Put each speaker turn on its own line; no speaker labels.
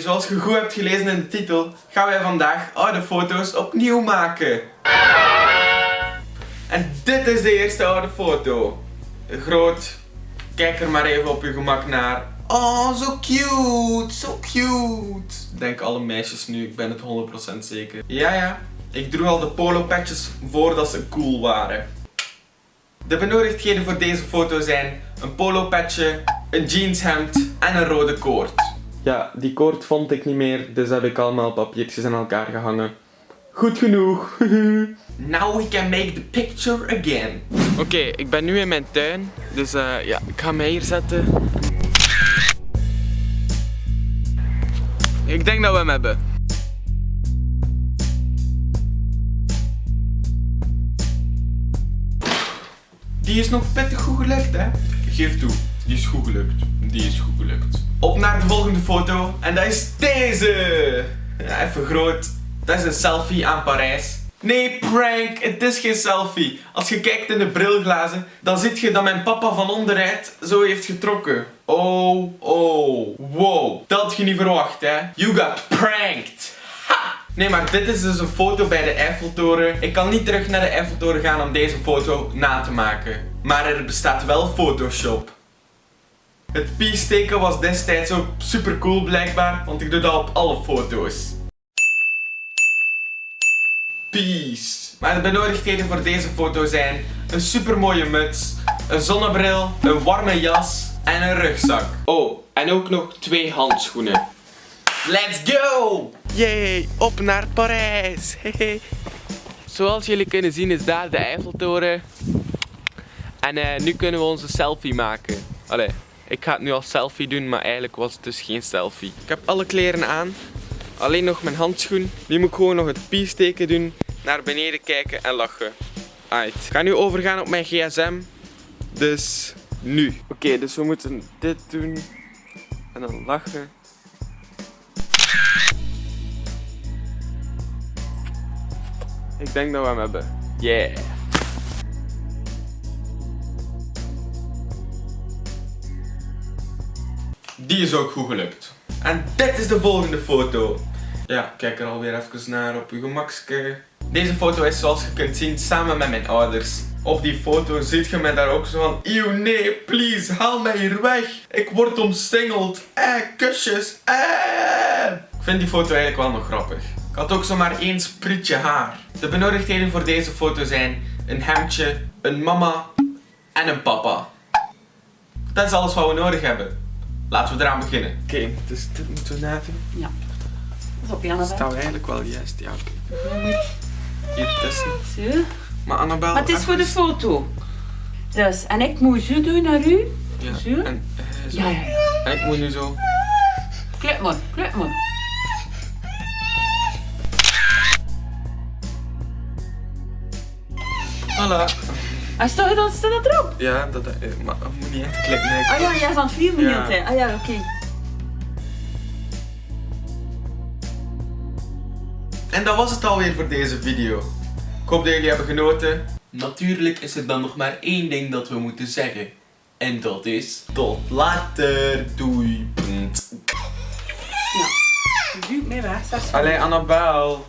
Zoals je goed hebt gelezen in de titel, gaan wij vandaag oude foto's opnieuw maken. En dit is de eerste oude foto. Groot. Kijk er maar even op je gemak naar. Oh, zo cute, zo cute. Denk alle meisjes nu, ik ben het 100% zeker. Ja, ja. Ik droeg al de polo patches voordat ze cool waren. De benodigdheden voor deze foto zijn een polo patje, een jeanshemd en een rode koord. Ja, die koord vond ik niet meer, dus heb ik allemaal papiertjes aan elkaar gehangen. Goed genoeg. Now we can make the picture again. Oké, ik ben nu in mijn tuin, dus eh, ja, ik ga mij hier zetten. Ik denk dat we hem hebben. Die is nog pittig goed gelukt, hè? Geef toe, die is goed gelukt. Die is goed gelukt. Op naar de volgende foto. En dat is deze! Even groot. Dat is een selfie aan Parijs. Nee, prank! Het is geen selfie. Als je kijkt in de brilglazen, dan zie je dat mijn papa van onderuit zo heeft getrokken. Oh, oh, wow. Dat had je niet verwacht, hè? You got pranked! Nee, maar dit is dus een foto bij de Eiffeltoren. Ik kan niet terug naar de Eiffeltoren gaan om deze foto na te maken. Maar er bestaat wel Photoshop. Het peace-teken was destijds ook super cool blijkbaar, want ik doe dat op alle foto's. Peace. Maar de benodigdheden voor deze foto zijn een super mooie muts, een zonnebril, een warme jas en een rugzak. Oh, en ook nog twee handschoenen. Let's go! Yay, op naar Parijs! Hehe. Zoals jullie kunnen zien is daar de Eiffeltoren. En eh, nu kunnen we onze selfie maken. Allee, ik ga het nu als selfie doen, maar eigenlijk was het dus geen selfie. Ik heb alle kleren aan. Alleen nog mijn handschoen. Nu moet ik gewoon nog het peace teken doen. Naar beneden kijken en lachen. Aight. Ik ga nu overgaan op mijn gsm. Dus nu. Oké, dus we moeten dit doen. En dan lachen. Ik denk dat we hem hebben. Yeah. Die is ook goed gelukt. En dit is de volgende foto. Ja, kijk er alweer even naar op uw gemakske. Deze foto is zoals je kunt zien samen met mijn ouders. Op die foto ziet je mij daar ook zo van Eeuw nee, please, haal mij hier weg. Ik word omsingeld. Eh, kusjes. Eh. Ik vind die foto eigenlijk wel nog grappig. Ik had ook zomaar één sprietje haar. De benodigdheden voor deze foto zijn een hemdje, een mama en een papa. Dat is alles wat we nodig hebben. Laten we eraan beginnen. Oké, dus dit moeten we nadoen.
Ja. Pas op, Janne.
Staan we eigenlijk wel juist, ja oké. Hier tussen.
Zo.
Maar Annabel...
Maar het is voor de foto. Dus, en ik moet zo doen naar u.
Ja,
Zo?
en, eh, zo.
Ja, ja, ja.
en ik moet nu zo...
Klep maar, klep maar.
Voilà.
En staat je dan staat dat erop?
Ja, dat, eh, maar moet niet echt klikken. Nee, ik-
Ah ja, jij is aan het filmen
Ja.
ja. Ah ja, oké.
En dat was het alweer voor deze video. Ik hoop dat jullie hebben genoten. Natuurlijk is er dan nog maar één ding dat we moeten zeggen. En dat is tot later. Doei.
Ja. Duw mij weg,
Annabel.